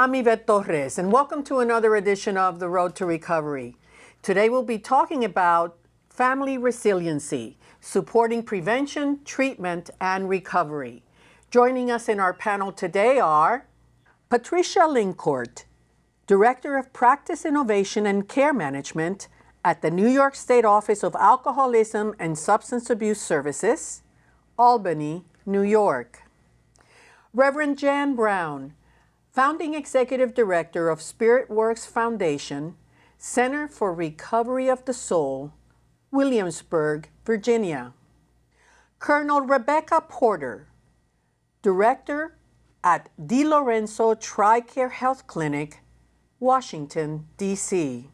I'm Yvette Torres, and welcome to another edition of The Road to Recovery. Today we'll be talking about family resiliency, supporting prevention, treatment, and recovery. Joining us in our panel today are Patricia Lincourt, Director of Practice Innovation and Care Management at the New York State Office of Alcoholism and Substance Abuse Services, Albany, New York. Reverend Jan Brown, Founding Executive Director of Spirit Works Foundation, Center for Recovery of the Soul, Williamsburg, Virginia. Colonel Rebecca Porter, Director at DiLorenzo TRICARE Health Clinic, Washington, D.C.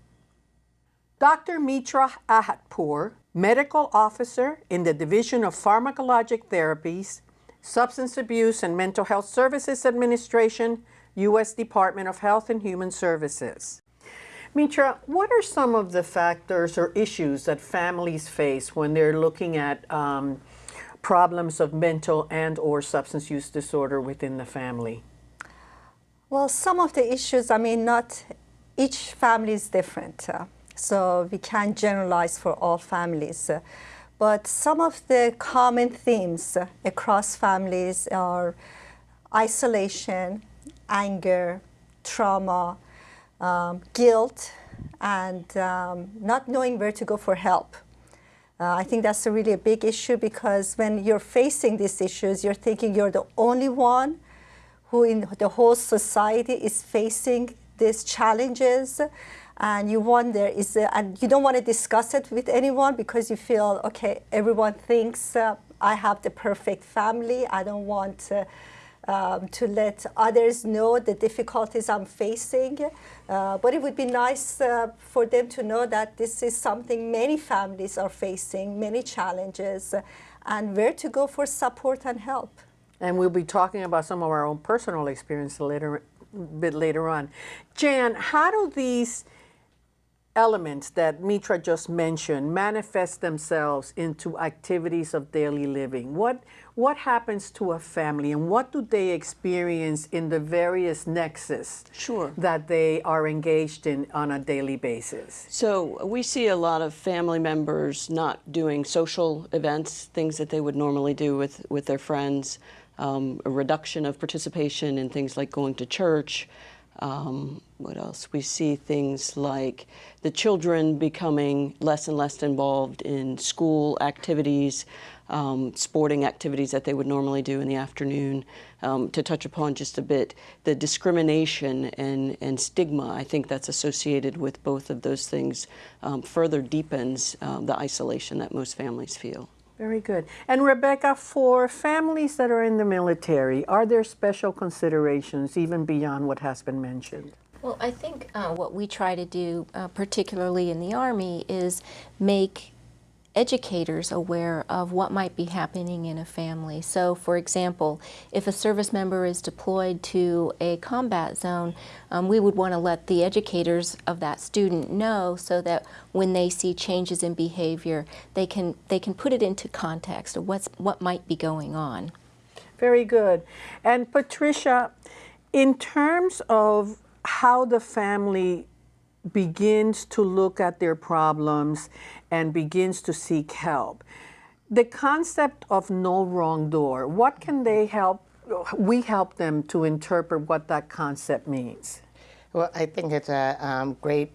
Dr. Mitra Ahadpour, Medical Officer in the Division of Pharmacologic Therapies, Substance Abuse and Mental Health Services Administration, U.S. Department of Health and Human Services. Mitra, what are some of the factors or issues that families face when they're looking at um, problems of mental and or substance use disorder within the family? Well, some of the issues, I mean, not each family is different. Uh, so we can't generalize for all families. Uh, but some of the common themes uh, across families are isolation, anger, trauma, um, guilt, and um, not knowing where to go for help. Uh, I think that's a really a big issue because when you're facing these issues, you're thinking you're the only one who in the whole society is facing these challenges and you wonder is uh, and you don't want to discuss it with anyone because you feel okay everyone thinks uh, I have the perfect family I don't want uh, um, to let others know the difficulties I'm facing. Uh, but it would be nice uh, for them to know that this is something many families are facing, many challenges, and where to go for support and help. And we'll be talking about some of our own personal experience later, bit later on. Jan, how do these elements that Mitra just mentioned manifest themselves into activities of daily living? What, what happens to a family and what do they experience in the various nexus sure. that they are engaged in on a daily basis? So we see a lot of family members not doing social events, things that they would normally do with, with their friends, um, a reduction of participation in things like going to church, um, what else? We see things like the children becoming less and less involved in school activities, um, sporting activities that they would normally do in the afternoon. Um, to touch upon just a bit, the discrimination and, and stigma, I think that's associated with both of those things, um, further deepens um, the isolation that most families feel. Very good. And Rebecca, for families that are in the military, are there special considerations even beyond what has been mentioned? Well, I think uh, what we try to do, uh, particularly in the Army, is make educators aware of what might be happening in a family. So for example, if a service member is deployed to a combat zone, um, we would want to let the educators of that student know so that when they see changes in behavior, they can, they can put it into context of what's, what might be going on. Very good. And Patricia, in terms of how the family begins to look at their problems and begins to seek help. The concept of no wrong door, what can they help, we help them to interpret what that concept means? Well, I think it's a um, great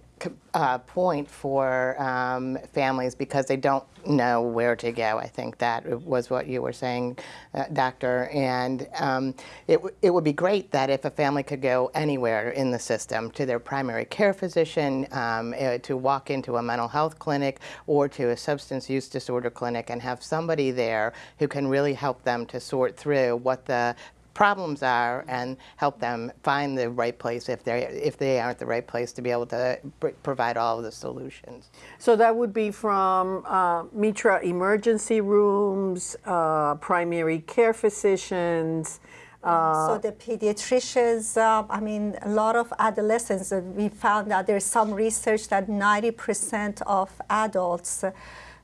uh, point for um, families because they don't know where to go. I think that was what you were saying, uh, Doctor. And um, it, it would be great that if a family could go anywhere in the system, to their primary care physician, um, uh, to walk into a mental health clinic or to a substance use disorder clinic and have somebody there who can really help them to sort through what the problems are and help them find the right place if they if they aren't the right place to be able to provide all of the solutions. So that would be from uh, Mitra emergency rooms, uh, primary care physicians. Uh, so the pediatricians, uh, I mean, a lot of adolescents, we found that there's some research that 90% of adults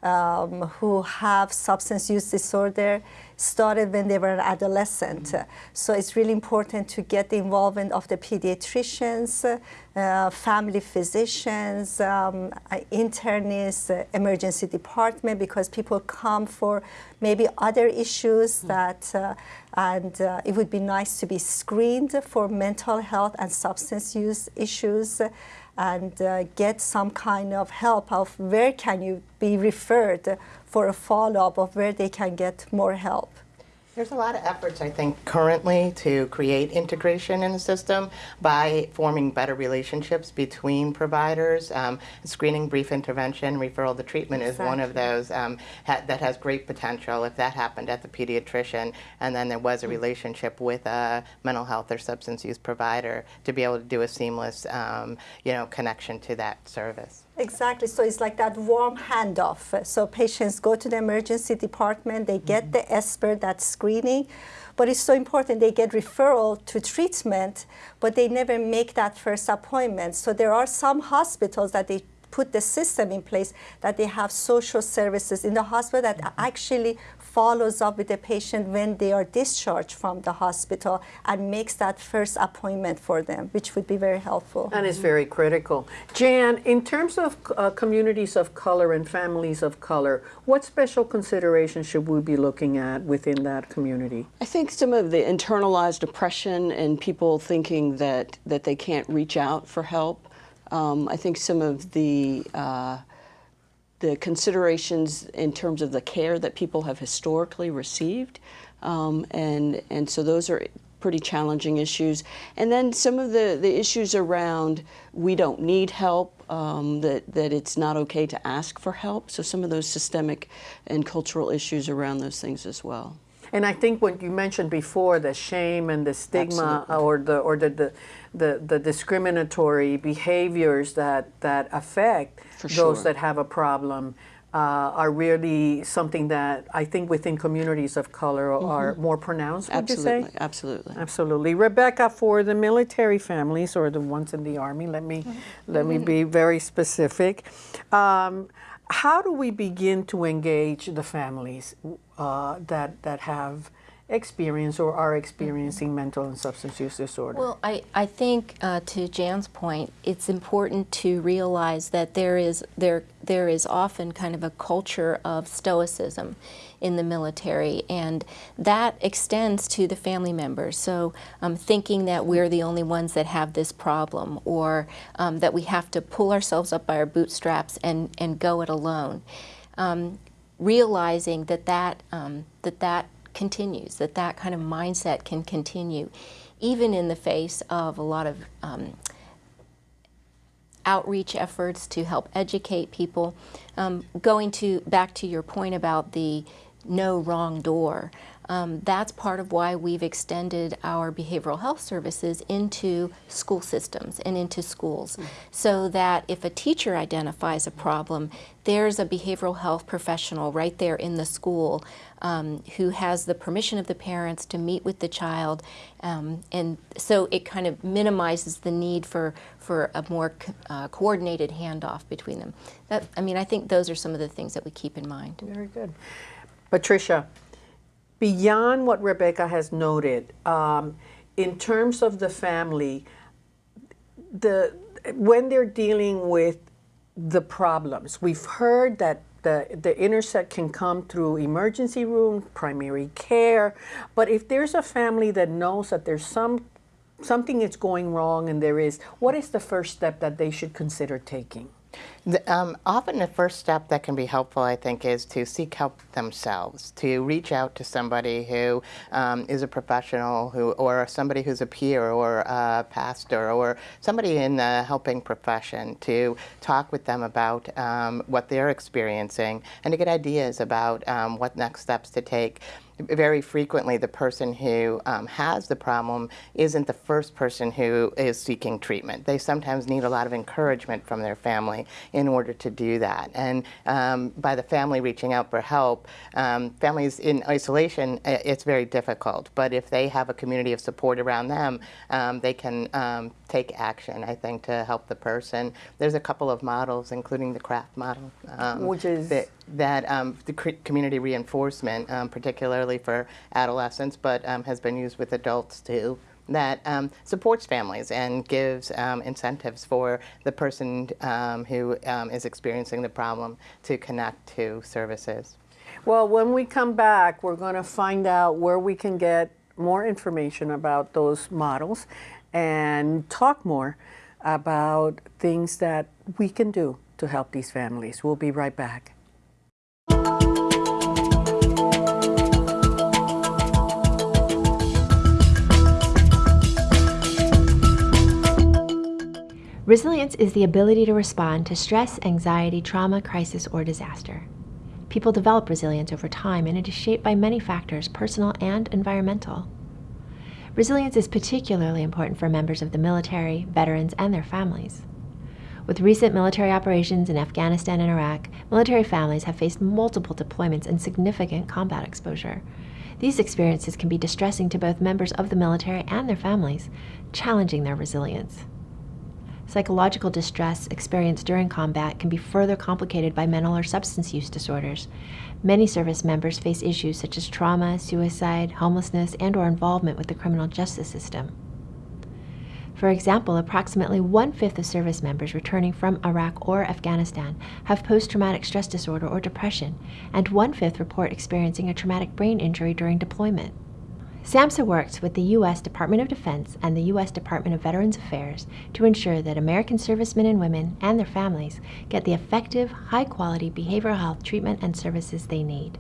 um, who have substance use disorder started when they were an adolescent. So it's really important to get the involvement of the pediatricians, uh, family physicians, um, internists, uh, emergency department, because people come for maybe other issues that, uh, and uh, it would be nice to be screened for mental health and substance use issues and uh, get some kind of help of where can you be referred for a follow-up of where they can get more help. There's a lot of efforts, I think, currently to create integration in the system by forming better relationships between providers. Um, screening, brief intervention, referral to treatment is one of those um, ha that has great potential if that happened at the pediatrician and then there was a relationship with a mental health or substance use provider to be able to do a seamless um, you know, connection to that service. Exactly. So it's like that warm handoff. So patients go to the emergency department, they get mm -hmm. the SBIRT, that screening, but it's so important they get referral to treatment, but they never make that first appointment. So there are some hospitals that they put the system in place that they have social services in the hospital that actually follows up with the patient when they are discharged from the hospital and makes that first appointment for them, which would be very helpful. And is very critical. Jan, in terms of uh, communities of color and families of color, what special considerations should we be looking at within that community? I think some of the internalized oppression and people thinking that, that they can't reach out for help. Um, I think some of the uh, the considerations in terms of the care that people have historically received. Um, and, and so those are pretty challenging issues. And then some of the, the issues around we don't need help, um, that, that it's not okay to ask for help. So some of those systemic and cultural issues around those things as well. And I think what you mentioned before, the shame and the stigma Absolutely. or the or the, the the, the discriminatory behaviors that, that affect For those sure. that have a problem uh, are really something that I think within communities of color are more pronounced, would Absolutely, you say? absolutely. Absolutely. Rebecca, for the military families or the ones in the Army, let me, let me be very specific. Um, how do we begin to engage the families uh, that, that have experience or are experiencing mental and substance use disorder? Well, I, I think uh, to Jan's point, it's important to realize that there is there there is often kind of a culture of stoicism in the military, and that extends to the family members. So um, thinking that we're the only ones that have this problem, or um, that we have to pull ourselves up by our bootstraps and, and go it alone. Um, realizing that that, um, that that continues, that that kind of mindset can continue, even in the face of a lot of um, outreach efforts to help educate people. Um, going to back to your point about the no wrong door, um, that's part of why we've extended our behavioral health services into school systems and into schools. Mm. So that if a teacher identifies a problem, there's a behavioral health professional right there in the school um, who has the permission of the parents to meet with the child. Um, and so it kind of minimizes the need for, for a more co uh, coordinated handoff between them. That, I mean, I think those are some of the things that we keep in mind. Very good. Patricia, beyond what Rebecca has noted, um, in terms of the family, the when they're dealing with the problems, we've heard that the, the intersect can come through emergency room, primary care, but if there's a family that knows that there's some something is going wrong and there is, what is the first step that they should consider taking? The, um, often the first step that can be helpful, I think, is to seek help themselves, to reach out to somebody who um, is a professional who, or somebody who's a peer or a pastor or somebody in the helping profession to talk with them about um, what they're experiencing and to get ideas about um, what next steps to take very frequently the person who um, has the problem isn't the first person who is seeking treatment. They sometimes need a lot of encouragement from their family in order to do that. And um, by the family reaching out for help, um, families in isolation, it's very difficult. But if they have a community of support around them, um, they can um, take action, I think, to help the person. There's a couple of models, including the CRAFT model. Um, Which is? That, that um, the community reinforcement, um, particularly for adolescents, but um, has been used with adults too, that um, supports families and gives um, incentives for the person um, who um, is experiencing the problem to connect to services. Well, when we come back, we're going to find out where we can get more information about those models and talk more about things that we can do to help these families. We'll be right back. Resilience is the ability to respond to stress, anxiety, trauma, crisis, or disaster. People develop resilience over time, and it is shaped by many factors, personal and environmental. Resilience is particularly important for members of the military, veterans, and their families. With recent military operations in Afghanistan and Iraq, military families have faced multiple deployments and significant combat exposure. These experiences can be distressing to both members of the military and their families, challenging their resilience. Psychological distress experienced during combat can be further complicated by mental or substance use disorders. Many service members face issues such as trauma, suicide, homelessness, and or involvement with the criminal justice system. For example, approximately one-fifth of service members returning from Iraq or Afghanistan have post-traumatic stress disorder or depression, and one-fifth report experiencing a traumatic brain injury during deployment. SAMHSA works with the U.S. Department of Defense and the U.S. Department of Veterans Affairs to ensure that American servicemen and women and their families get the effective, high-quality behavioral health treatment and services they need.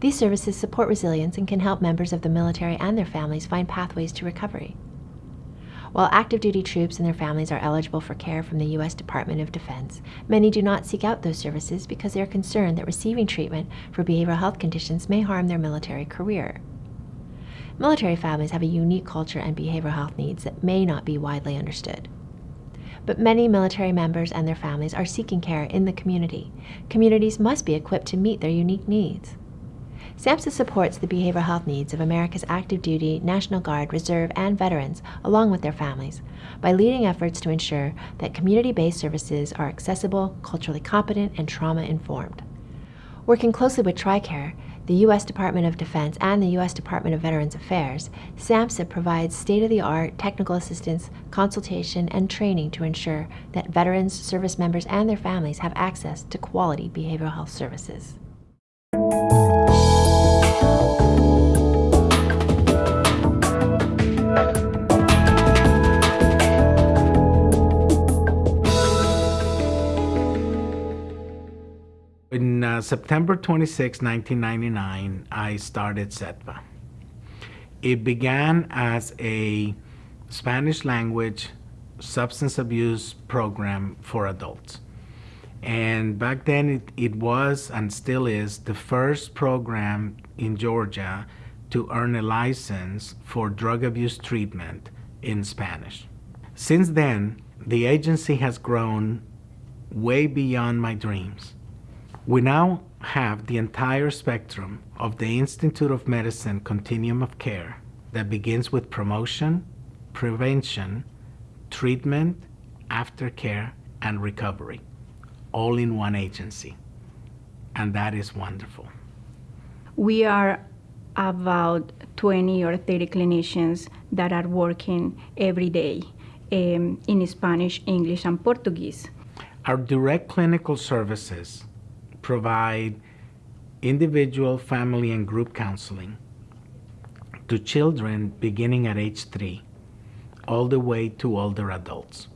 These services support resilience and can help members of the military and their families find pathways to recovery. While active duty troops and their families are eligible for care from the U.S. Department of Defense, many do not seek out those services because they are concerned that receiving treatment for behavioral health conditions may harm their military career. Military families have a unique culture and behavioral health needs that may not be widely understood. But many military members and their families are seeking care in the community. Communities must be equipped to meet their unique needs. SAMHSA supports the behavioral health needs of America's active duty, National Guard, Reserve, and veterans, along with their families, by leading efforts to ensure that community-based services are accessible, culturally competent, and trauma-informed. Working closely with TRICARE, the U.S. Department of Defense and the U.S. Department of Veterans Affairs, SAMHSA provides state-of-the-art technical assistance, consultation, and training to ensure that veterans, service members, and their families have access to quality behavioral health services. Uh, September 26, 1999, I started CETPA. It began as a Spanish language substance abuse program for adults. And back then it, it was and still is the first program in Georgia to earn a license for drug abuse treatment in Spanish. Since then, the agency has grown way beyond my dreams. We now have the entire spectrum of the Institute of Medicine continuum of care that begins with promotion, prevention, treatment, aftercare, and recovery, all in one agency. And that is wonderful. We are about 20 or 30 clinicians that are working every day um, in Spanish, English, and Portuguese. Our direct clinical services provide individual, family, and group counseling to children beginning at age three, all the way to older adults.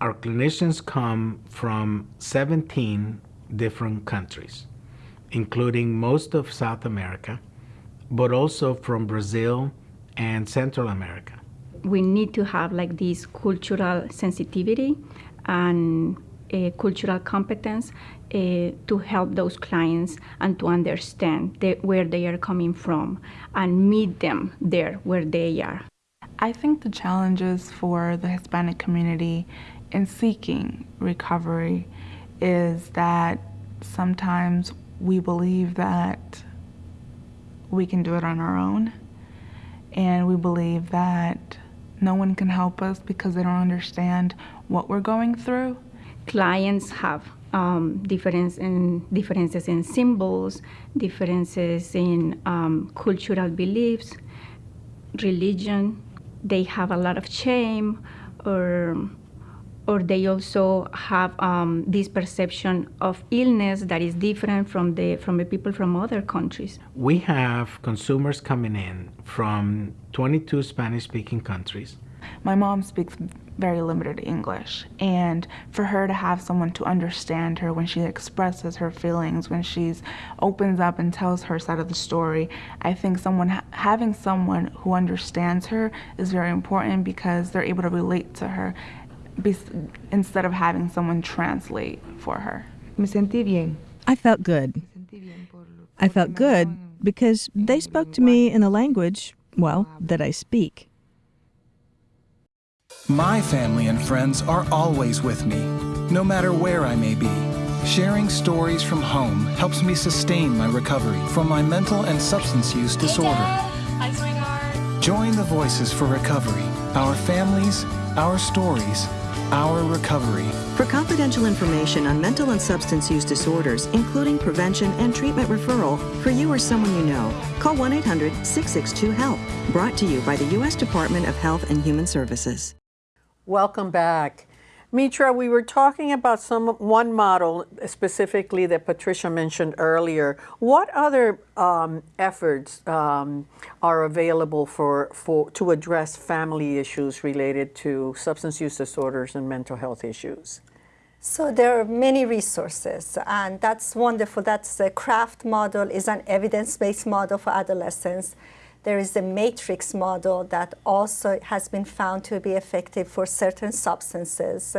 Our clinicians come from 17 different countries, including most of South America, but also from Brazil and Central America. We need to have like this cultural sensitivity and uh, cultural competence uh, to help those clients and to understand the, where they are coming from and meet them there where they are. I think the challenges for the Hispanic community in seeking recovery is that sometimes we believe that we can do it on our own and we believe that no one can help us because they don't understand what we're going through clients have um, difference in differences in symbols, differences in um, cultural beliefs, religion. They have a lot of shame, or or they also have um, this perception of illness that is different from the from the people from other countries. We have consumers coming in from 22 Spanish-speaking countries. My mom speaks very limited English, and for her to have someone to understand her when she expresses her feelings, when she's opens up and tells her side of the story, I think someone having someone who understands her is very important because they're able to relate to her instead of having someone translate for her. Me sentí bien. I felt good. I felt good because they spoke to me in a language, well, that I speak. My family and friends are always with me, no matter where I may be. Sharing stories from home helps me sustain my recovery from my mental and substance use disorder. Hi, sweetheart. Join the Voices for Recovery, our families, our stories, our Recovery. For confidential information on mental and substance use disorders, including prevention and treatment referral for you or someone you know, call 1 800 662 HELP. Brought to you by the U.S. Department of Health and Human Services. Welcome back. Mitra, we were talking about some one model specifically that Patricia mentioned earlier. What other um, efforts um, are available for, for to address family issues related to substance use disorders and mental health issues? So there are many resources, and that's wonderful. That's the CRAFT model is an evidence-based model for adolescents. There is a matrix model that also has been found to be effective for certain substances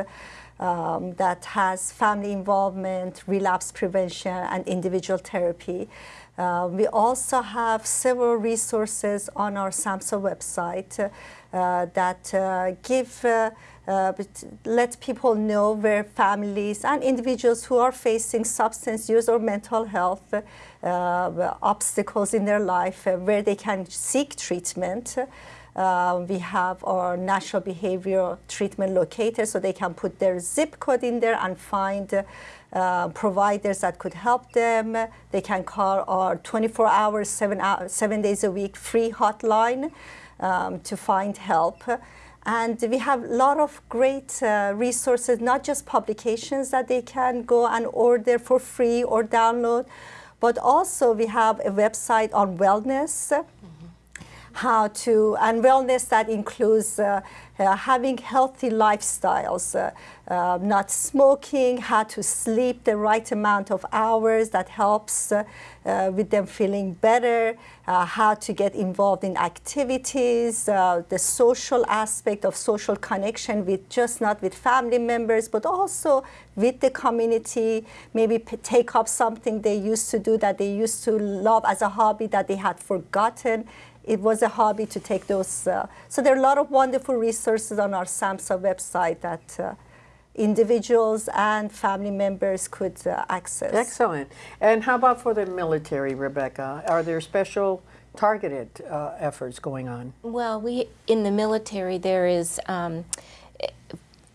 um, that has family involvement, relapse prevention, and individual therapy. Uh, we also have several resources on our SAMHSA website uh, that uh, give uh, uh, let people know where families and individuals who are facing substance use or mental health obstacles in their life, uh, where they can seek treatment. Uh, we have our national behavior treatment locator, so they can put their zip code in there and find uh, providers that could help them. They can call our 24 hours, seven, seven days a week free hotline um, to find help. And we have a lot of great uh, resources, not just publications that they can go and order for free or download, but also we have a website on wellness. How to, and wellness that includes uh, uh, having healthy lifestyles, uh, uh, not smoking, how to sleep the right amount of hours that helps uh, uh, with them feeling better, uh, how to get involved in activities, the social aspect of social connection with just not with family members, but also with the community, maybe take up something they used to do that they used to love as a hobby that they had forgotten it was a hobby to take those. Uh, so there are a lot of wonderful resources on our SAMHSA website that uh, individuals and family members could uh, access. Excellent. And how about for the military, Rebecca? Are there special targeted uh, efforts going on? Well, we in the military there is um,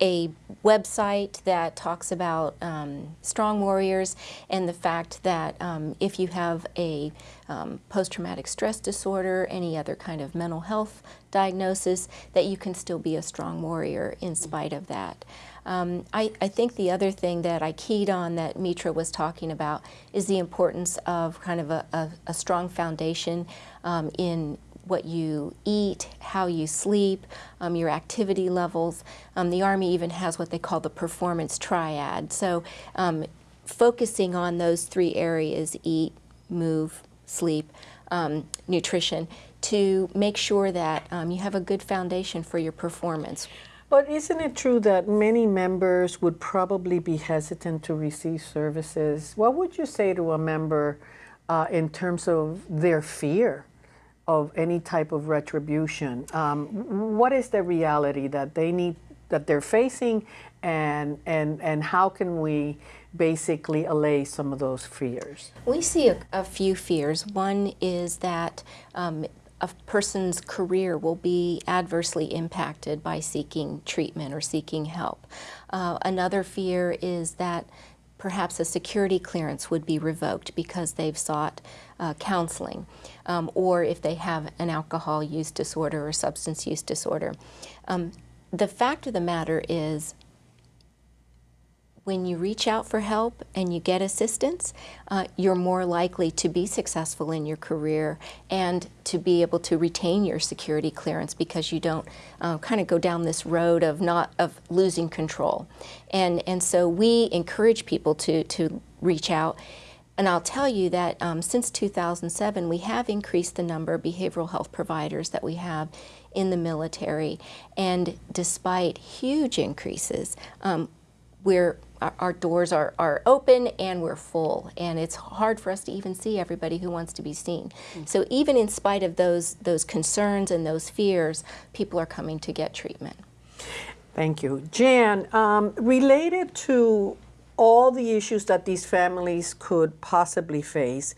a website that talks about um, strong warriors and the fact that um, if you have a um, post-traumatic stress disorder, any other kind of mental health diagnosis, that you can still be a strong warrior in spite of that. Um, I, I, think the other thing that I keyed on that Mitra was talking about is the importance of kind of a, a, a strong foundation um, in what you eat, how you sleep, um, your activity levels. Um, the Army even has what they call the performance triad. So um, focusing on those three areas, eat, move, sleep, um, nutrition, to make sure that um, you have a good foundation for your performance. But isn't it true that many members would probably be hesitant to receive services? What would you say to a member uh, in terms of their fear of any type of retribution. Um, what is the reality that they need, that they're facing, and and and how can we basically allay some of those fears? We see a, a few fears. One is that. Um, a person's career will be adversely impacted by seeking treatment or seeking help. Uh, another fear is that perhaps a security clearance would be revoked because they've sought uh, counseling, um, or if they have an alcohol use disorder or substance use disorder. Um, the fact of the matter is when you reach out for help and you get assistance, uh, you're more likely to be successful in your career and to be able to retain your security clearance because you don't uh, kind of go down this road of not of losing control. And and so we encourage people to to reach out. And I'll tell you that um, since 2007, we have increased the number of behavioral health providers that we have in the military. And despite huge increases, um, we're our, doors are, are open and we're full and it's hard for us to even see everybody who wants to be seen. Mm. So even in spite of those those concerns and those fears, people are coming to get treatment. Thank you. Jan, um, related to all the issues that these families could possibly face,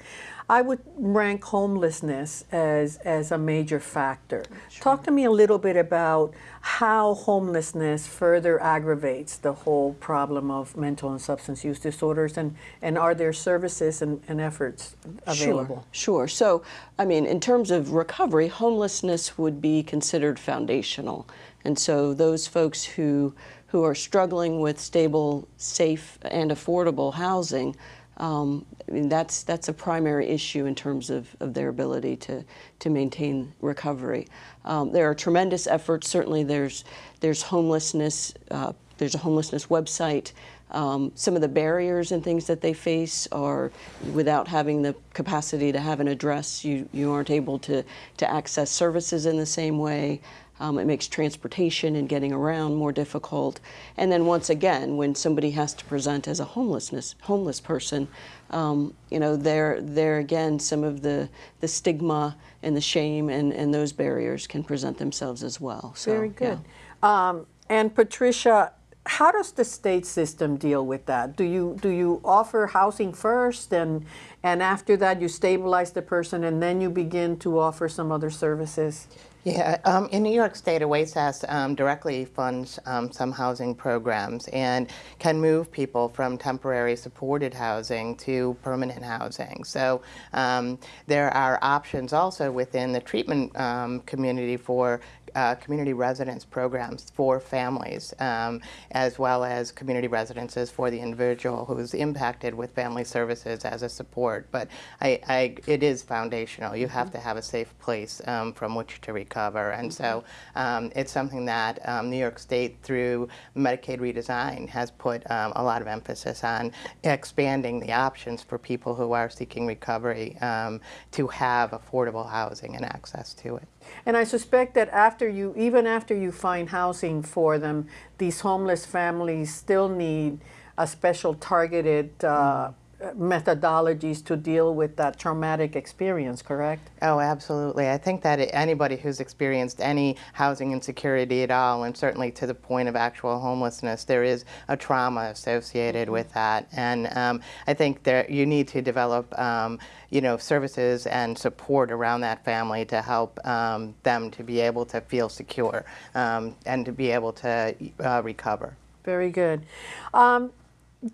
I would rank homelessness as, as a major factor. Sure. Talk to me a little bit about how homelessness further aggravates the whole problem of mental and substance use disorders and, and are there services and, and efforts available? Sure, sure. So, I mean, in terms of recovery, homelessness would be considered foundational. And so those folks who, who are struggling with stable, safe, and affordable housing um, I mean, that's, that's a primary issue in terms of, of their ability to, to maintain recovery. Um, there are tremendous efforts. Certainly there's, there's homelessness, uh, there's a homelessness website. Um, some of the barriers and things that they face are without having the capacity to have an address, you, you aren't able to, to access services in the same way. Um, it makes transportation and getting around more difficult. And then once again, when somebody has to present as a homelessness homeless person, um, you know, there there again some of the the stigma and the shame and, and those barriers can present themselves as well. So, Very good. Yeah. Um, and Patricia, how does the state system deal with that? Do you do you offer housing first and and after that you stabilize the person and then you begin to offer some other services? Yeah, um, in New York State, OASAS um, directly funds um, some housing programs and can move people from temporary supported housing to permanent housing. So um, there are options also within the treatment um, community for uh, community residence programs for families, um, as well as community residences for the individual who's impacted with family services as a support. But I, I, it is foundational. You have to have a safe place um, from which to recover. And so um, it's something that um, New York State, through Medicaid redesign, has put um, a lot of emphasis on expanding the options for people who are seeking recovery um, to have affordable housing and access to it. And I suspect that after you, even after you find housing for them, these homeless families still need a special targeted uh, methodologies to deal with that traumatic experience, correct? Oh, absolutely. I think that anybody who's experienced any housing insecurity at all, and certainly to the point of actual homelessness, there is a trauma associated with that. And um, I think that you need to develop, um, you know, services and support around that family to help um, them to be able to feel secure um, and to be able to uh, recover. Very good.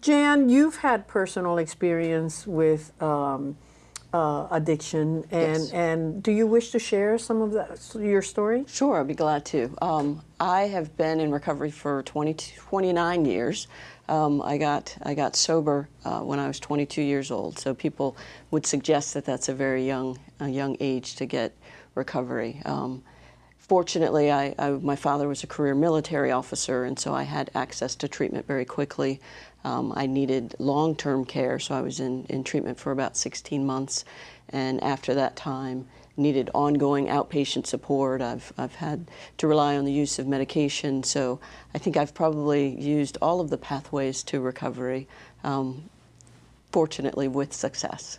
Jan, you've had personal experience with um, uh, addiction, and yes. and do you wish to share some of that your story? Sure, I'd be glad to. Um, I have been in recovery for 20, 29 years. Um, I got I got sober uh, when I was 22 years old. So people would suggest that that's a very young a young age to get recovery. Um, fortunately, I, I, my father was a career military officer, and so I had access to treatment very quickly. Um, I needed long-term care, so I was in, in treatment for about 16 months. And after that time, needed ongoing outpatient support. I've, I've had to rely on the use of medication. So I think I've probably used all of the pathways to recovery, um, fortunately with success.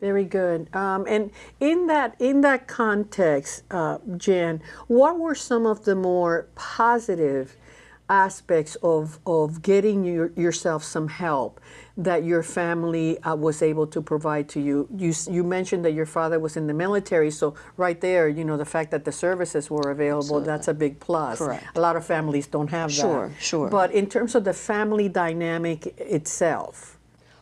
Very good. Um, and in that in that context, uh, Jan, what were some of the more positive aspects of, of getting your, yourself some help that your family uh, was able to provide to you? you? You mentioned that your father was in the military, so right there, you know, the fact that the services were available, Absolutely. that's a big plus. Correct. A lot of families don't have Sure, that. sure. But in terms of the family dynamic itself,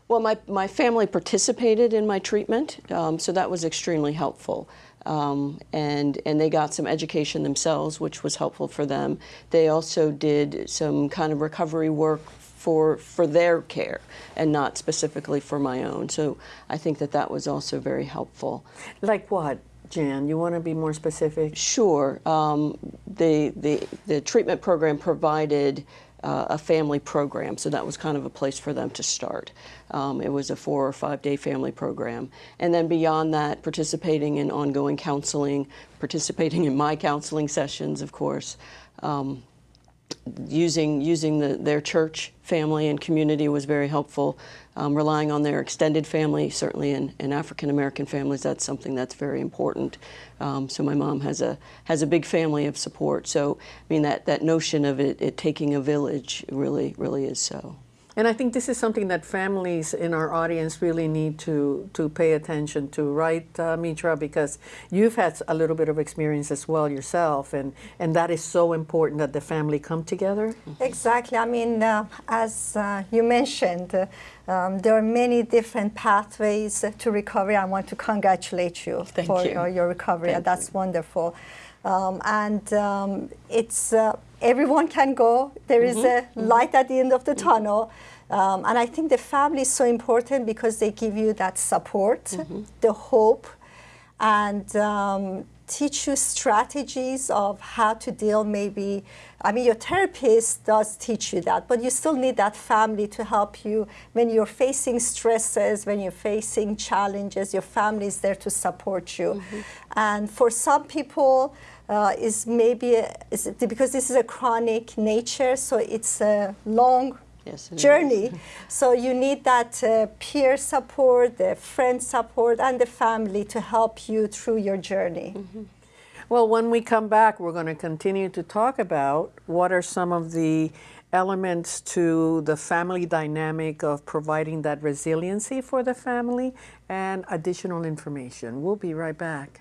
Well, my, my family participated in my treatment, um, so that was extremely helpful. Um, and, and they got some education themselves, which was helpful for them. They also did some kind of recovery work for, for their care and not specifically for my own. So I think that that was also very helpful. like what, Jan? You want to be more specific? Sure. Um, the, the, the treatment program provided uh, a family program, so that was kind of a place for them to start. Um, it was a four or five day family program. And then beyond that, participating in ongoing counseling, participating in my counseling sessions, of course. Um, using using the, their church family and community was very helpful. Um, relying on their extended family, certainly in, in African American families, that's something that's very important. Um, so my mom has a has a big family of support. So I mean that that notion of it, it taking a village really really is so. And I think this is something that families in our audience really need to, to pay attention to, right, uh, Mitra? Because you've had a little bit of experience as well yourself, and, and that is so important that the family come together. Exactly. I mean, uh, as uh, you mentioned, uh, um, there are many different pathways to recovery. I want to congratulate you Thank for you. Your, your recovery. Thank That's wonderful. Um, and um, it's uh, everyone can go. There is a light at the end of the tunnel. Um, and I think the family is so important because they give you that support, the hope, and um, teach you strategies of how to deal maybe i mean your therapist does teach you that but you still need that family to help you when you're facing stresses when you're facing challenges your family is there to support you. And for some people uh, is maybe a, is because this is a chronic nature so it's a long Yes, is. journey. So you need that uh, peer support, the friend support, and the family to help you through your journey. Well, when we come back, we're going to continue to talk about what are some of the elements to the family dynamic of providing that resiliency for the family and additional information. We'll be right back.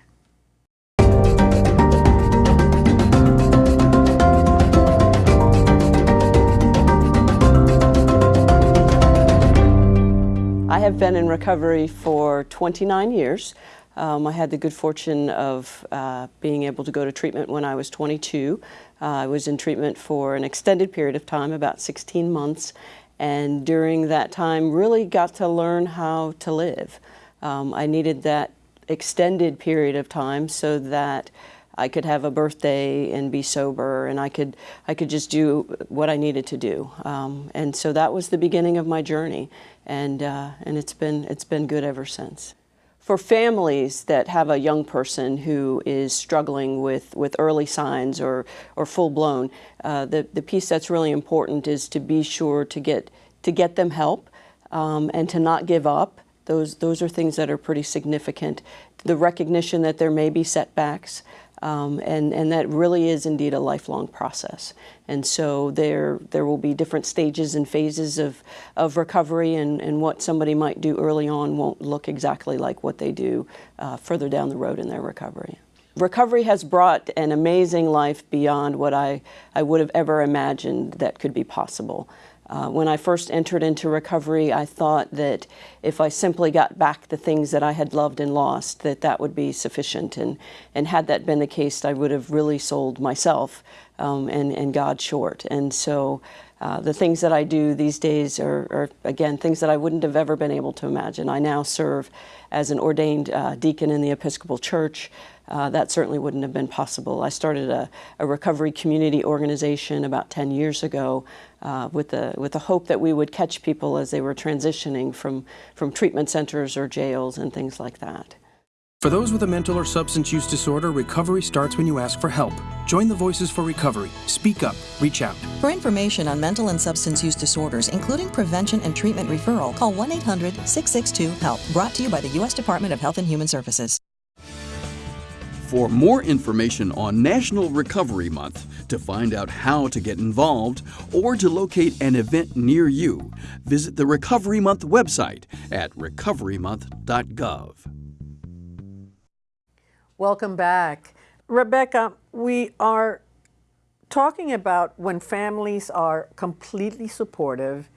I have been in recovery for 29 years. Um, I had the good fortune of uh, being able to go to treatment when I was 22. Uh, I was in treatment for an extended period of time, about 16 months, and during that time really got to learn how to live. Um, I needed that extended period of time so that I could have a birthday and be sober, and I could I could just do what I needed to do. Um, and so that was the beginning of my journey, and uh, and it's been it's been good ever since. For families that have a young person who is struggling with, with early signs or, or full blown, uh, the, the piece that's really important is to be sure to get, to get them help um, and to not give up. Those, those are things that are pretty significant. The recognition that there may be setbacks, um, and, and that really is indeed a lifelong process. And so there, there will be different stages and phases of, of recovery, and, and what somebody might do early on won't look exactly like what they do uh, further down the road in their recovery. Recovery has brought an amazing life beyond what I, I would have ever imagined that could be possible. Uh, when I first entered into recovery, I thought that if I simply got back the things that I had loved and lost, that that would be sufficient. And, and had that been the case, I would have really sold myself um, and, and God short. And so uh, the things that I do these days are, are, again, things that I wouldn't have ever been able to imagine. I now serve as an ordained uh, deacon in the Episcopal Church. Uh, that certainly wouldn't have been possible. I started a, a recovery community organization about 10 years ago uh, with, the, with the hope that we would catch people as they were transitioning from, from treatment centers or jails and things like that. For those with a mental or substance use disorder, recovery starts when you ask for help. Join the Voices for Recovery. Speak up. Reach out. For information on mental and substance use disorders, including prevention and treatment referral, call 1 800 662 HELP. Brought to you by the U.S. Department of Health and Human Services. For more information on National Recovery Month, to find out how to get involved, or to locate an event near you, visit the Recovery Month website at recoverymonth.gov. Welcome back. Rebecca, we are talking about when families are completely supportive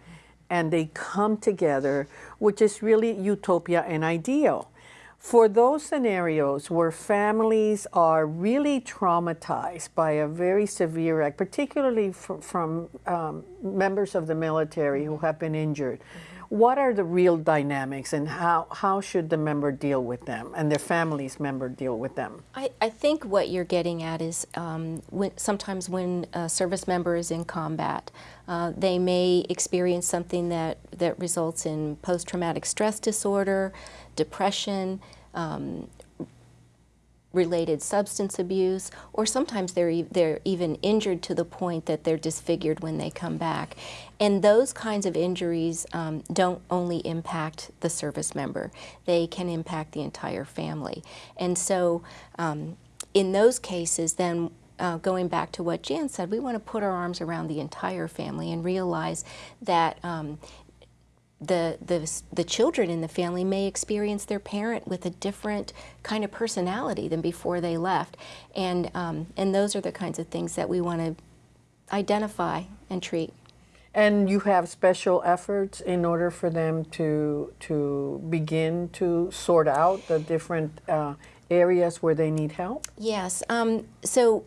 and they come together, which is really utopia and ideal. For those scenarios where families are really traumatized by a very severe act, particularly from, from um, members of the military who have been injured, what are the real dynamics and how, how should the member deal with them and their family's member deal with them? I, I think what you're getting at is um, when, sometimes when a service member is in combat, uh, they may experience something that, that results in post-traumatic stress disorder, depression, um, related substance abuse, or sometimes they're, e they're even injured to the point that they're disfigured when they come back. And those kinds of injuries um, don't only impact the service member, they can impact the entire family. And so um, in those cases, then uh, going back to what Jan said, we want to put our arms around the entire family and realize that um, the, the, the children in the family may experience their parent with a different kind of personality than before they left. And, um, and those are the kinds of things that we want to identify and treat. And you have special efforts in order for them to, to begin to sort out the different uh, areas where they need help? Yes. Um, so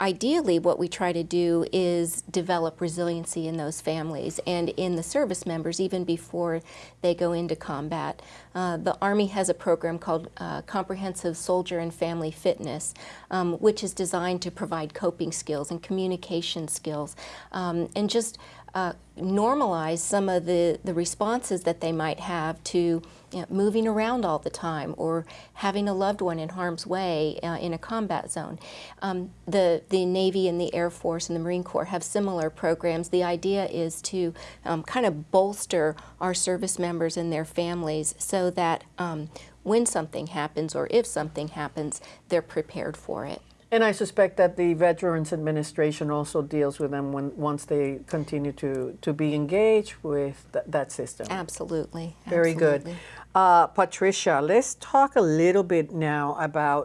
ideally what we try to do is develop resiliency in those families and in the service members even before they go into combat. Uh, the Army has a program called uh, Comprehensive Soldier and Family Fitness, um, which is designed to provide coping skills and communication skills um, and just uh, normalize some of the, the responses that they might have to you know, moving around all the time or having a loved one in harm's way uh, in a combat zone. Um, the, the Navy and the Air Force and the Marine Corps have similar programs. The idea is to um, kind of bolster our service members and their families so that um, when something happens or if something happens, they're prepared for it. And I suspect that the Veterans Administration also deals with them when once they continue to, to be engaged with th that system. Absolutely. Very Absolutely. good. Uh, Patricia, let's talk a little bit now about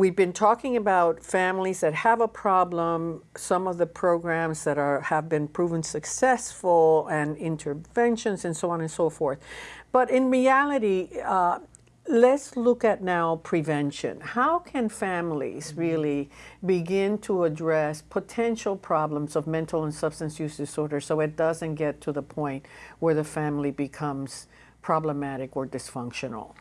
we've been talking about families that have a problem, some of the programs that are have been proven successful, and interventions, and so on and so forth. But in reality, uh, let's look at now prevention. How can families mm-hmm. really begin to address potential problems of mental and substance use disorder so it doesn't get to the point where the family becomes problematic or dysfunctional?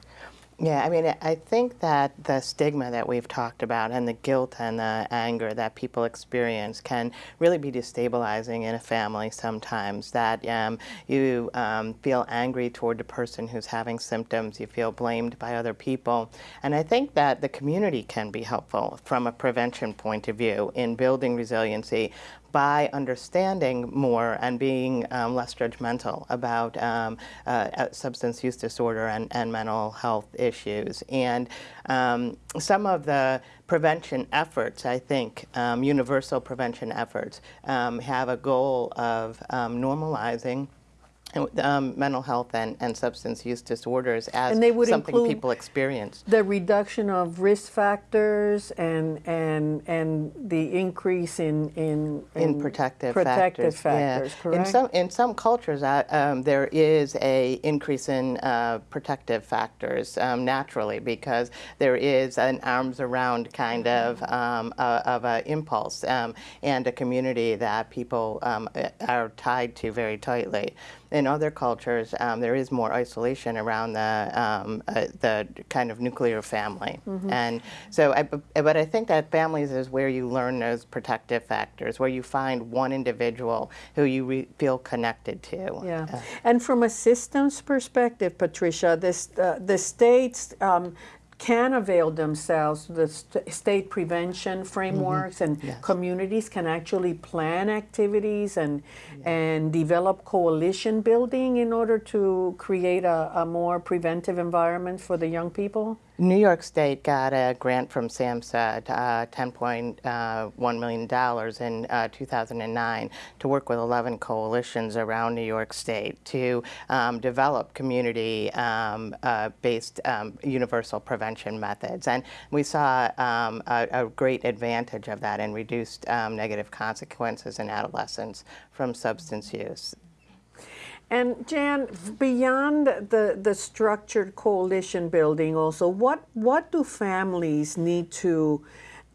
Yeah, I mean, I think that the stigma that we've talked about and the guilt and the anger that people experience can really be destabilizing in a family sometimes. That um, you um, feel angry toward the person who's having symptoms, you feel blamed by other people. And I think that the community can be helpful from a prevention point of view in building resiliency by understanding more and being um, less judgmental about um, uh, uh, substance use disorder and, and mental health issues. And um, some of the prevention efforts, I think, um, universal prevention efforts, um, have a goal of um, normalizing um, mental health and, and substance use disorders as and they would something people experience. The reduction of risk factors and and and the increase in in, in, in protective, protective factors. factors yeah. correct? In some in some cultures, uh, um, there is a increase in uh, protective factors um, naturally because there is an arms around kind of um, uh, of an impulse um, and a community that people um, are tied to very tightly in other cultures, um, there is more isolation around the um, uh, the kind of nuclear family, mm -hmm. and so. I, but I think that families is where you learn those protective factors, where you find one individual who you feel connected to. Yeah, uh, and from a systems perspective, Patricia, this uh, the states. Um, can avail themselves the st state prevention frameworks mm -hmm. and yes. communities can actually plan activities and yeah. and develop coalition building in order to create a, a, more preventive environment for the young people? New York State got a grant from SAMHSA, uh, $10.1 million in uh, 2009 to work with 11 coalitions around New York State to um, develop community-based um, uh, um, universal prevention methods. And we saw um, a, a, great advantage of that and reduced um, negative consequences in adolescents from substance use. And Jan, beyond the, the structured coalition building also, what, what do families need to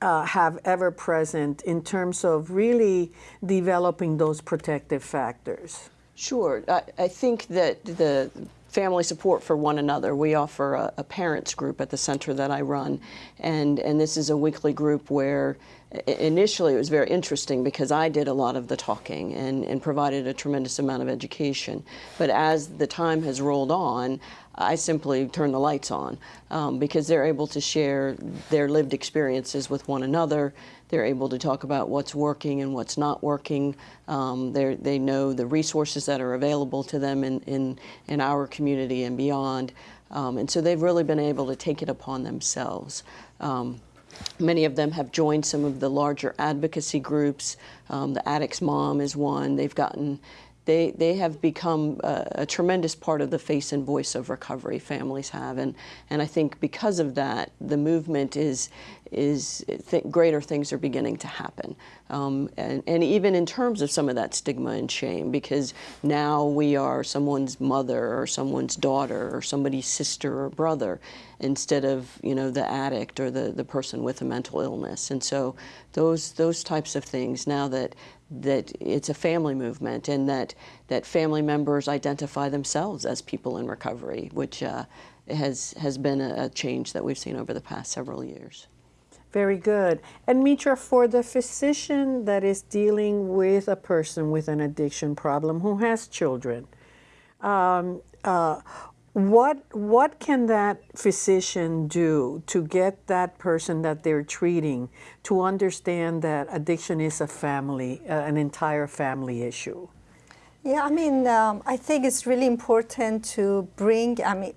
uh, have ever present in terms of really developing those protective factors? Sure. I, I think that the family support for one another. We offer a, a, parents group at the center that I run, and, and this is a weekly group where initially it was very interesting because I did a lot of the talking and, and provided a tremendous amount of education. But as the time has rolled on, I simply turn the lights on um, because they're able to share their lived experiences with one another. They're able to talk about what's working and what's not working. Um, they know the resources that are available to them in, in, in our community and beyond. Um, and so they've really been able to take it upon themselves. Um, Many of them have joined some of the larger advocacy groups. Um, the Addicts Mom is one. They've gotten, they, they have become a, a, tremendous part of the face and voice of recovery, families have. And, and I think because of that, the movement is, is th greater things are beginning to happen. Um, and, and, even in terms of some of that stigma and shame, because now we are someone's mother or someone's daughter or somebody's sister or brother instead of, you know, the addict or the, the person with a mental illness. And so those, those types of things, now that, that it's a family movement and that, that family members identify themselves as people in recovery, which uh, has, has been a, a change that we've seen over the past several years. Very good. And Mitra, for the physician that is dealing with a person with an addiction problem who has children, um, uh, what what can that physician do to get that person that they're treating to understand that addiction is a family, uh, an entire family issue? Yeah, I mean, um, I think it's really important to bring, I mean,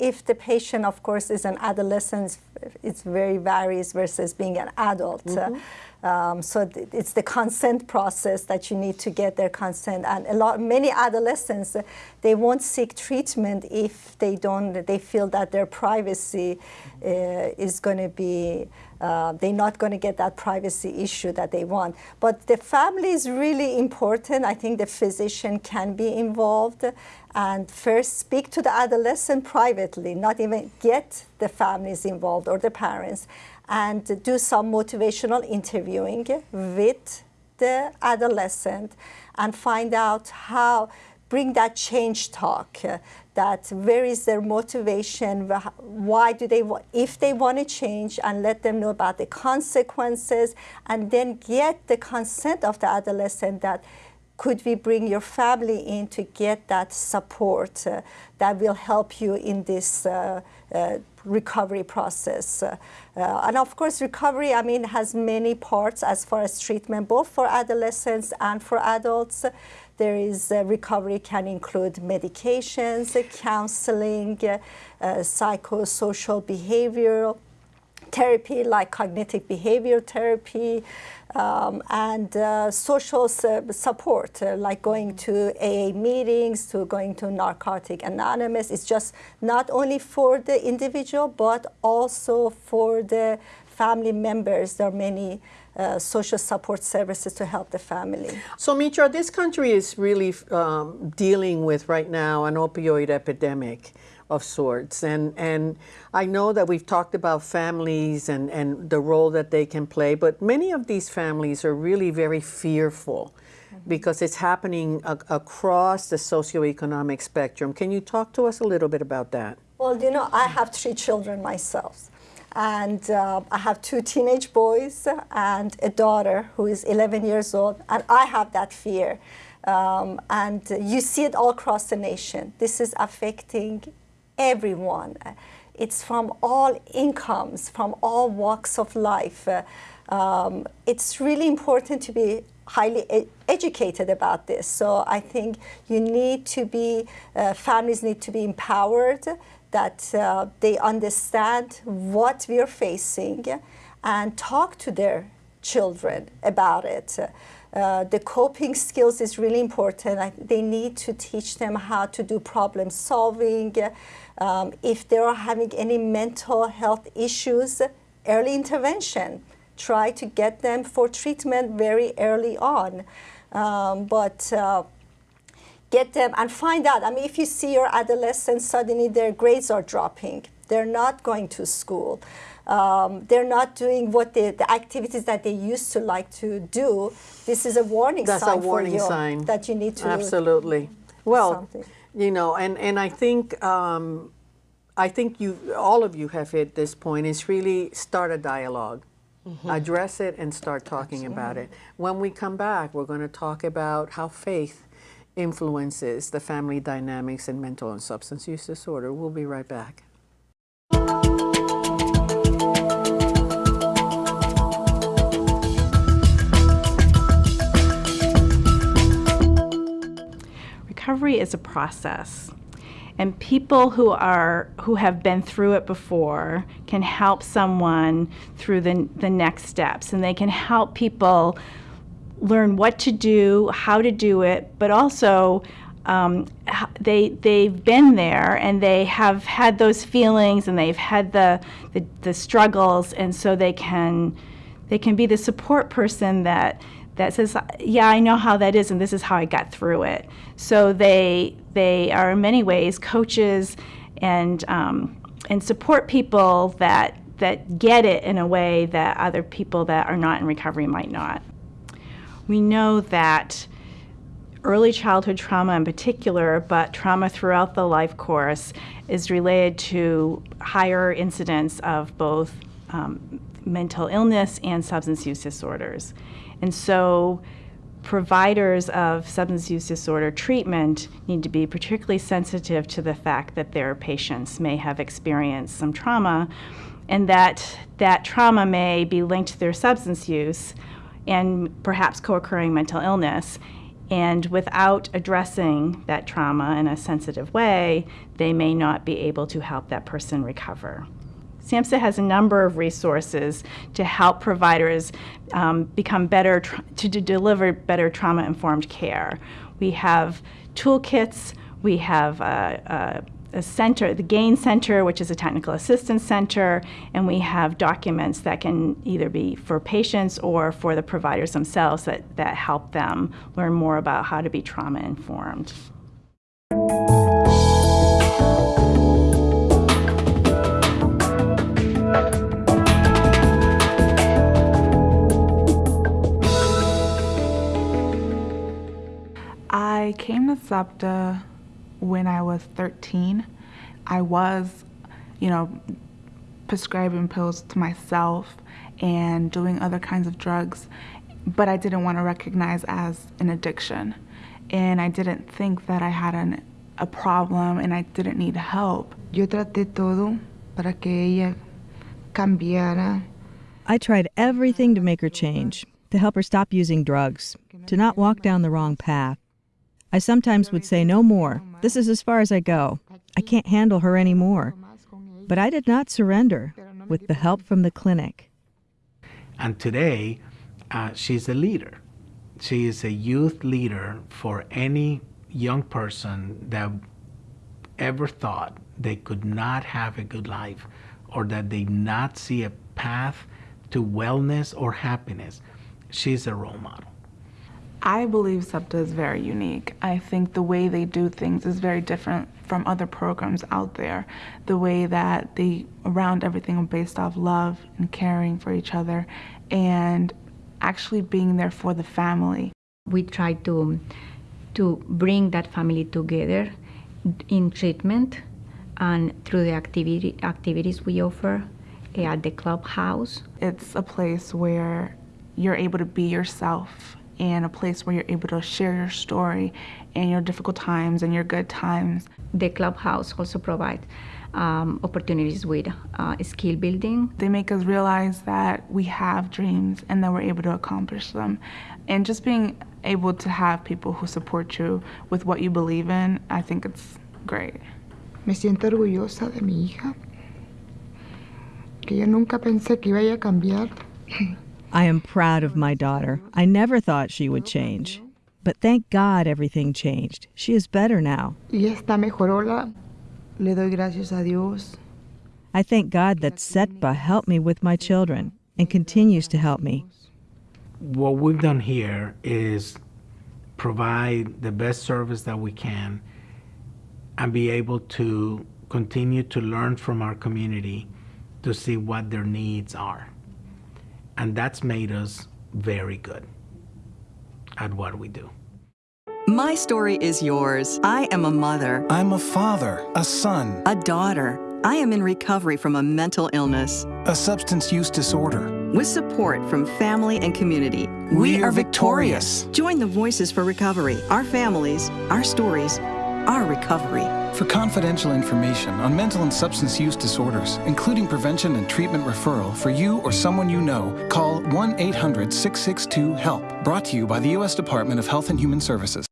if, the patient, of course, is an adolescent, it very varies versus being an adult. Mm -hmm. um, so it's the consent process that you need to get their consent. And a lot, many adolescents, they won't seek treatment if they don't, they feel that their privacy uh, is going to be uh, they're not going to get that privacy issue that they want. But the family is really important. I think the physician can be involved and first speak to the adolescent privately, not even get the families involved or the parents, and do some motivational interviewing with the adolescent and find out how, bring that change talk, that where is their motivation, why do they, if they want to change and let them know about the consequences and then get the consent of the adolescent that could we bring your family in to get that support uh, that will help you in this uh, uh, recovery process. Uh, and of course, recovery, I mean, has many parts as far as treatment, both for adolescents and for adults. There is uh, recovery can include medications, counseling, uh, psychosocial behavioral therapy like cognitive behavior therapy um, and uh, social support uh, like going to AA meetings to going to Narcotic Anonymous. It's just not only for the individual but also for the family members. There are many uh, social support services to help the family. So Mitra, this country is really um, dealing with right now an opioid epidemic of sorts. And, and I know that we've talked about families and, and the role that they can play, but many of these families are really very fearful mm -hmm. because it's happening across the socioeconomic spectrum. Can you talk to us a little bit about that? Well, you know, I have three children myself. And uh, I have two teenage boys and a daughter who is 11 years old, and I have that fear. Um, and you see it all across the nation. This is affecting everyone. It's from all incomes, from all walks of life. Uh, um, it's really important to be highly educated about this. So I think you need to be, uh, families need to be empowered that uh, they understand what we're facing and talk to their children about it. Uh, the coping skills is really important. I, they need to teach them how to do problem solving. Um, if they are having any mental health issues, early intervention. Try to get them for treatment very early on. Um, but uh, get them and find out. I mean, if you see your adolescents, suddenly their grades are dropping, they're not going to school. Um, they're not doing what they, the activities that they used to like to do. This is a warning That's sign a warning you sign. that you need to Absolutely. Well, something. you know, and, and I think um, I think you all of you have hit this point is really start a dialog Address it and start talking about it. When we come back, we're going to talk about how faith influences the family dynamics in mental and substance use disorder. We'll be right back. Recovery is a process. And people who are who have been through it before can help someone through the, the next steps. And they can help people learn what to do how to do it but also um, they they've been there and they have had those feelings and they've had the, the the struggles. And so they can they can be the support person that that says, "Yeah, I know how that is, and this is how I got through it." So they they are in many ways coaches and um, and support people that that get it in a way that other people that are not in recovery might not. We know that early childhood trauma in particular, but trauma throughout the life course, is related to higher incidence of both um, mental illness and substance use disorders. And so providers of substance use disorder treatment need to be particularly sensitive to the fact that their patients may have experienced some trauma and that that trauma may be linked to their substance use and perhaps co-occurring mental illness and without addressing that trauma in a sensitive way, they may not be able to help that person recover. SAMHSA has a number of resources to help providers um, become better, to deliver better trauma informed care. We have toolkits, we have a, a, a center, the GAIN Center, which is a technical assistance center, and we have documents that can either be for patients or for the providers themselves that, that help them learn more about how to be trauma came to CETPA when I was 13. I was, you know, prescribing pills to myself and doing other kinds of drugs, but I didn't want to recognize as an addiction. And I didn't think that I had an, a problem and I didn't need help. Yo traté todo para que ella cambiara. I tried everything to make her change, to help her stop using drugs, to not walk down the wrong path. I sometimes would say, No more. This is as far as I go. I can't handle her anymore. But I did not surrender with the help from the clinic. And today, uh, she's a leader. She is a youth leader for any young person that ever thought they could not have a good life or that they not see a path to wellness or happiness. She's a role model. I believe CETPA is very unique. I think the way they do things is very different from other programs out there. The way that they around everything based off love and caring for each other and actually being there for the family. We try to to bring that family together in treatment and through the activity activities we offer eh, at the clubhouse. It's a place where you're able to be yourself and a place where you're able to share your story and your difficult times and your good times. The clubhouse also provides um, opportunities with uh, skill building. They make us realize that we have dreams and that we're able to accomplish them. And just being able to have people who support you with what you believe in, I think it's great. Me siento orgullosa de mi hija, que yo nunca pensé que iba a cambiar. I am proud of my daughter. I never thought she would change. But thank God everything changed. She is better now. Y está mejorola. Le doy gracias a Dios. I thank God that CETPA helped me with my children and continues to help me. What we've done here is provide the best service that we can and be able to continue to learn from our community to see what their needs are. And that's made us very good at what we do. My story is yours. I am a mother. I'm a father, a son, a daughter. I am in recovery from a mental illness, a substance use disorder. With support from family and community, we, we are victorious. victorious. Join the Voices for Recovery, our families, our stories, our recovery. For confidential information on mental and substance use disorders, including prevention and treatment referral for you or someone you know, call 1 800 662 HELP. Brought to you by the U.S. Department of Health and Human Services.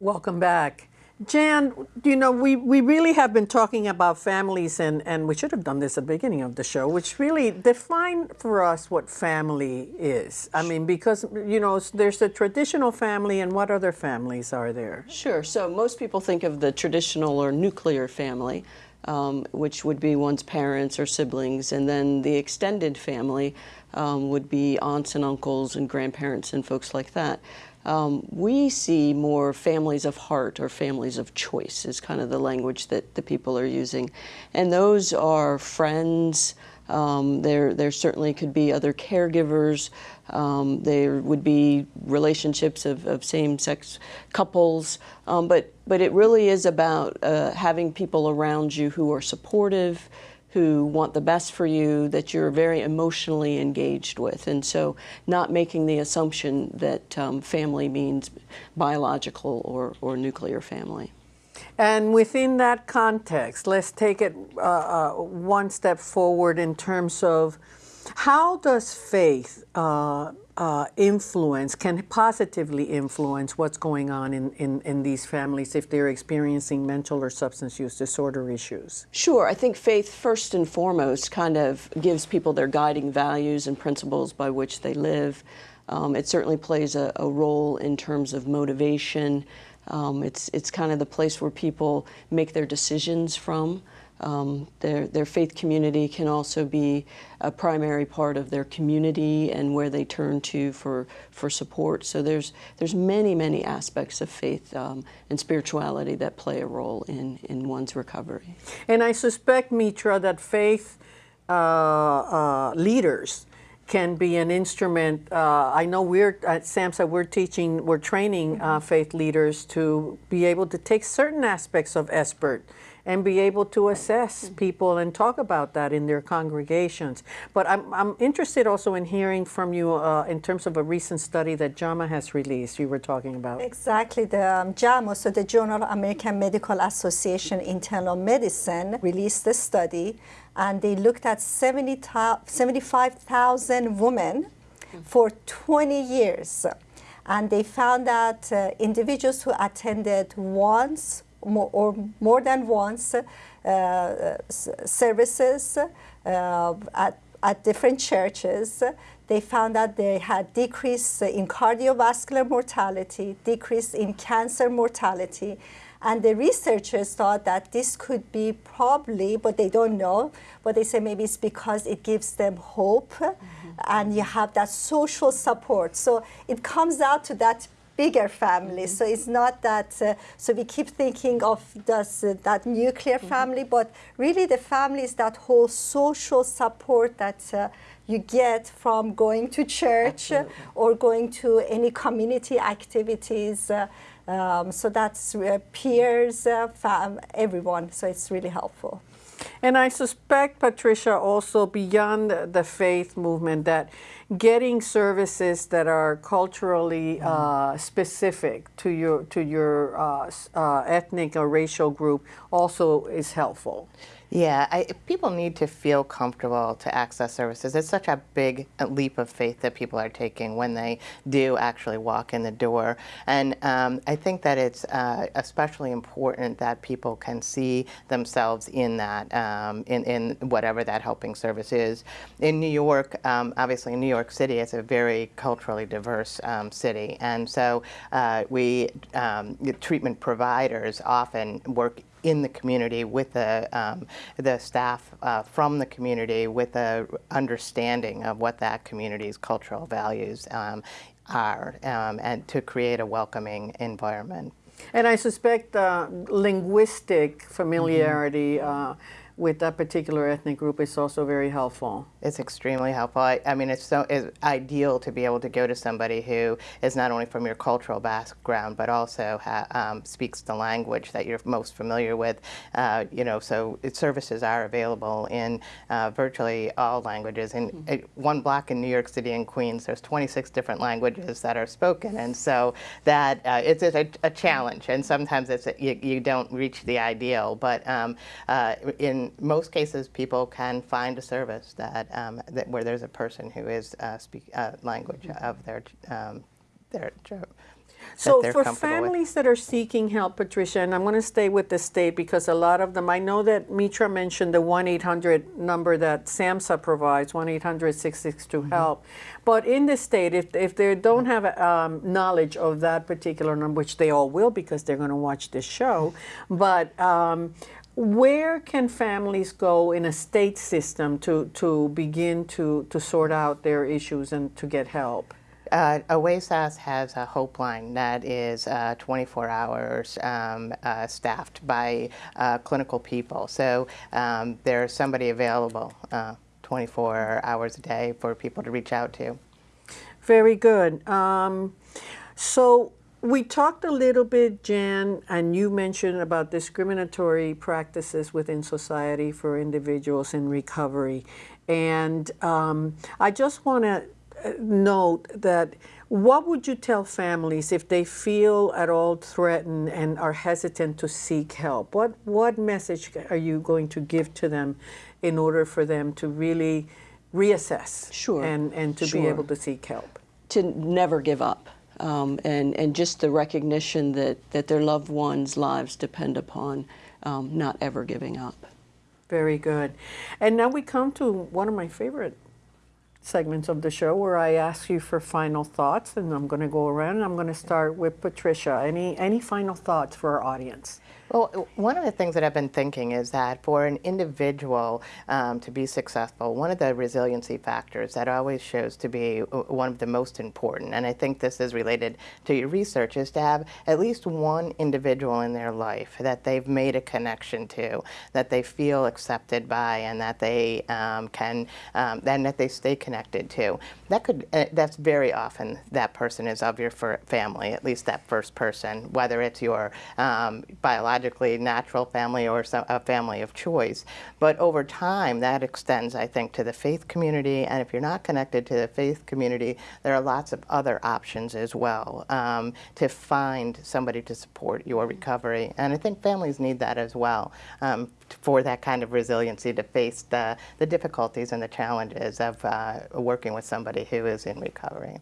Welcome back. Jan, you know, we, we really have been talking about families, and, and we should have done this at the beginning of the show, which really define for us what family is. I mean, because, you know, there's the traditional family, and what other families are there? Sure. So most people think of the traditional or nuclear family, um, which would be one's parents or siblings, and then the extended family um, would be aunts and uncles and grandparents and folks like that. Um, we see more families of heart or families of choice is kind of the language that the people are using. And those are friends, um, there, there certainly could be other caregivers. Um, there would be relationships of, of same-sex couples. Um, but, but it really is about uh, having people around you who are supportive, who want the best for you, that you're very emotionally engaged with. And so not making the assumption that um, family means biological or, or nuclear family. And within that context, let's take it uh, uh, one step forward in terms of how does faith uh, uh, influence, can positively influence what's going on in, in, in these families if they're experiencing mental or substance use disorder issues? Sure. I think faith, first and foremost, kind of gives people their guiding values and principles by which they live. Um, it certainly plays a, a, role in terms of motivation. Um, it's, it's kind of the place where people make their decisions from. Um, their, their faith community can also be a primary part of their community and where they turn to for, for support. So there's, there's many, many aspects of faith um, and spirituality that play a role in, in one's recovery. And I suspect, Mitra, that faith uh, uh, leaders can be an instrument. Uh, I know we're at SAMHSA, we're teaching, we're training uh, faith leaders to be able to take certain aspects of SBIRT and be able to assess people and talk about that in their congregations. But I'm, I'm interested also in hearing from you uh, in terms of a recent study that JAMA has released, you were talking about. Exactly. The um, JAMA, so the Journal of American Medical Association Internal Medicine, released a study and they looked at 70, 75,000 women for 20 years. And they found that uh, individuals who attended once more, or more than once uh, services uh, at, at different churches, they found that they had decrease in cardiovascular mortality, decrease in cancer mortality, and the researchers thought that this could be probably, but they don't know, but they say maybe it's because it gives them hope mm -hmm. and you have that social support. So it comes out to that bigger family. Mm -hmm. So it's not that, uh, so we keep thinking of this, uh, that nuclear mm -hmm. family, but really the family is that whole social support that uh, you get from going to church Absolutely. or going to any community activities. Uh, um, so that's peers, uh, fam, everyone. So it's really helpful. And I suspect, Patricia, also beyond the faith movement, that getting services that are culturally mm-hmm. uh, specific to your to your uh, uh, ethnic or racial group also is helpful. Yeah, I, people need to feel comfortable to access services. It's such a big leap of faith that people are taking when they do actually walk in the door. And um, I think that it's uh, especially important that people can see themselves in that, um, in, in whatever that helping service is. In New York, um, obviously New York City it's a very culturally diverse um, city. And so uh, we, um, treatment providers often work in the community with the, um, the staff uh, from the community with a understanding of what that community's cultural values um, are um, and to create a welcoming environment. And I suspect uh, linguistic familiarity mm -hmm. uh, with that particular ethnic group is also very helpful. It's extremely helpful. I, I mean, it's so it's ideal to be able to go to somebody who is not only from your cultural background, but also um, speaks the language that you're most familiar with. Uh, you know, so services are available in uh, virtually all languages. In mm -hmm. one block in New York City and Queens, there's 26 different languages that are spoken, and so that uh, it's a, a, challenge. And sometimes it's a, you, you, don't reach the ideal, but um, uh, in most cases, people can find a service that, um, that where there's a person who is uh, speak uh, language of their um, their so for families with. that are seeking help, Patricia, and I'm going to stay with the state because a lot of them, I know that Mitra mentioned the 1-800 number that SAMHSA provides, 1-800-662-HELP. Mm -hmm. But in the state, if, if they don't have um, knowledge of that particular number, which they all will because they're going to watch this show, but um, where can families go in a state system to, to begin to, to sort out their issues and to get help? Uh, OASAS has a hope line that is uh, 24 hours um, uh, staffed by uh, clinical people. So um, there's somebody available uh, 24 hours a day for people to reach out to. Very good. Um, so we talked a little bit, Jan, and you mentioned about discriminatory practices within society for individuals in recovery. And um, I just want to uh, note that what would you tell families if they feel at all threatened and are hesitant to seek help? What, what message are you going to give to them in order for them to really reassess sure. and, and to sure. be able to seek help? To never give up um, and, and just the recognition that, that their loved ones' lives depend upon um, not ever giving up. Very good. And now we come to one of my favorite segments of the show where I ask you for final thoughts and I'm going to go around and I'm going to start with Patricia. Any, any final thoughts for our audience? Well, one of the things that I've been thinking is that for an individual um, to be successful, one of the resiliency factors that always shows to be one of the most important, and I think this is related to your research, is to have at least one individual in their life that they've made a connection to, that they feel accepted by, and that they um, can, um, and that they stay connected to. That could, uh, that's very often that person is of your family, at least that first person, whether it's your um, biological biologically natural family or some, a family of choice. But over time, that extends, I think, to the faith community. And if you're not connected to the faith community, there are lots of other options as well um, to find somebody to support your recovery. And I think families need that as well um, for that kind of resiliency to face the, the difficulties and the challenges of uh, working with somebody who is in recovery.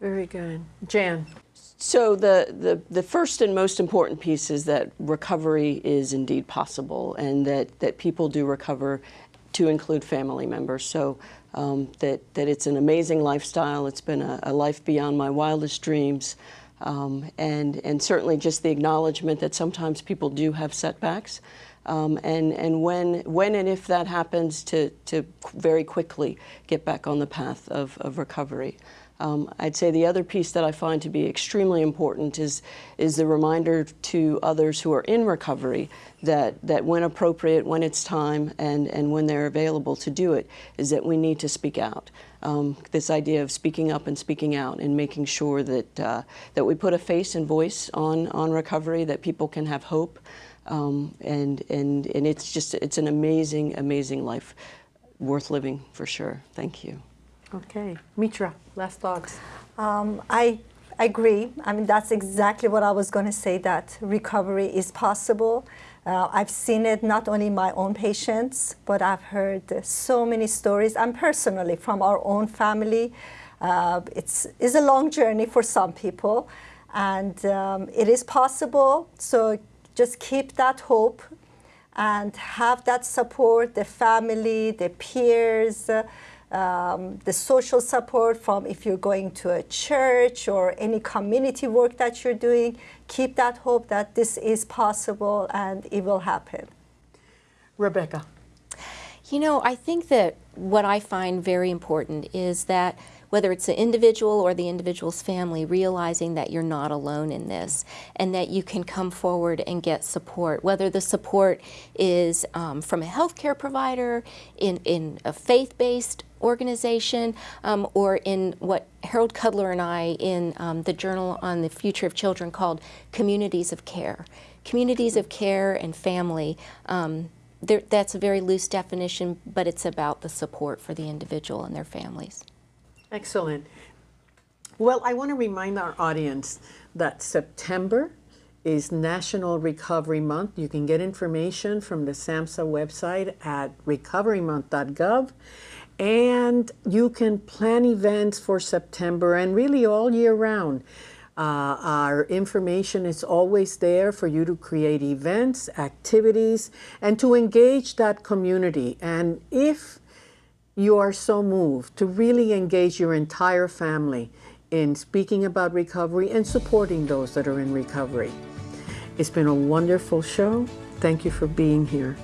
Very good. Jan. So the, the, the first and most important piece is that recovery is indeed possible and that, that people do recover to include family members. So um, that, that it's an amazing lifestyle. It's been a, a life beyond my wildest dreams. Um, and, and certainly just the acknowledgement that sometimes people do have setbacks. Um, and and when, when and if that happens, to, to very quickly get back on the path of, of recovery. Um, I'd say the other piece that I find to be extremely important is, is the reminder to others who are in recovery that, that when appropriate, when it's time, and, and when they're available to do it, is that we need to speak out. Um, this idea of speaking up and speaking out and making sure that, uh, that we put a face and voice on, on recovery, that people can have hope. Um, and, and, and it's just, it's an amazing, amazing life worth living for sure. Thank you. Okay. Mitra, last thoughts. Um, I agree. I mean, that's exactly what I was going to say, that recovery is possible. Uh, I've seen it not only in my own patients, but I've heard so many stories, and personally from our own family. Uh, it's, it's a long journey for some people, and um, it is possible. So just keep that hope and have that support, the family, the peers, uh, um, the social support from if you're going to a church or any community work that you're doing. Keep that hope that this is possible and it will happen. Rebecca. You know, I think that what I find very important is that whether it's the individual or the individual's family, realizing that you're not alone in this and that you can come forward and get support, whether the support is um, from a healthcare provider, in, in a faith-based organization, um, or in what Harold Kudler and I in um, the Journal on the Future of Children called communities of care. Communities of care and family um, there, that's a very loose definition, but it's about the support for the individual and their families. Excellent. Well, I want to remind our audience that September is National Recovery Month. You can get information from the SAMHSA website at recoverymonth.gov. And you can plan events for September and really all year round. Uh, our information is always there for you to create events, activities, and to engage that community. And if you are so moved to really engage your entire family in speaking about recovery and supporting those that are in recovery. It's been a wonderful show. Thank you for being here.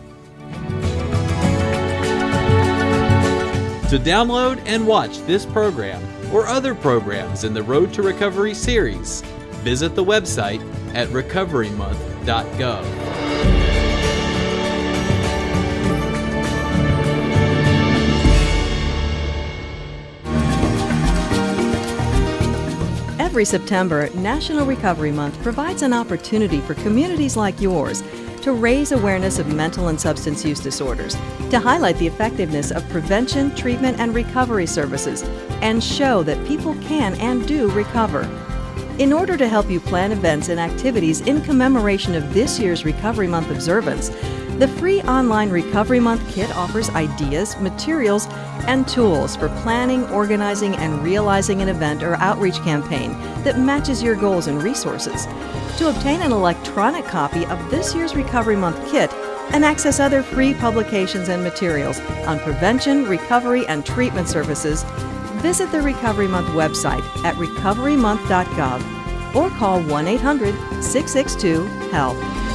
To download and watch this program or other programs in the Road to Recovery series, visit the website at recoverymonth.gov. Every September, National Recovery Month provides an opportunity for communities like yours to raise awareness of mental and substance use disorders, to highlight the effectiveness of prevention, treatment, and recovery services, and show that people can and do recover. In order to help you plan events and activities in commemoration of this year's Recovery Month observance, the free online Recovery Month kit offers ideas, materials, and tools for planning, organizing, and realizing an event or outreach campaign that matches your goals and resources. To obtain an electronic copy of this year's Recovery Month kit and access other free publications and materials on prevention, recovery, and treatment services, visit the Recovery Month website at recoverymonth.gov or call 1 800 662 HELP.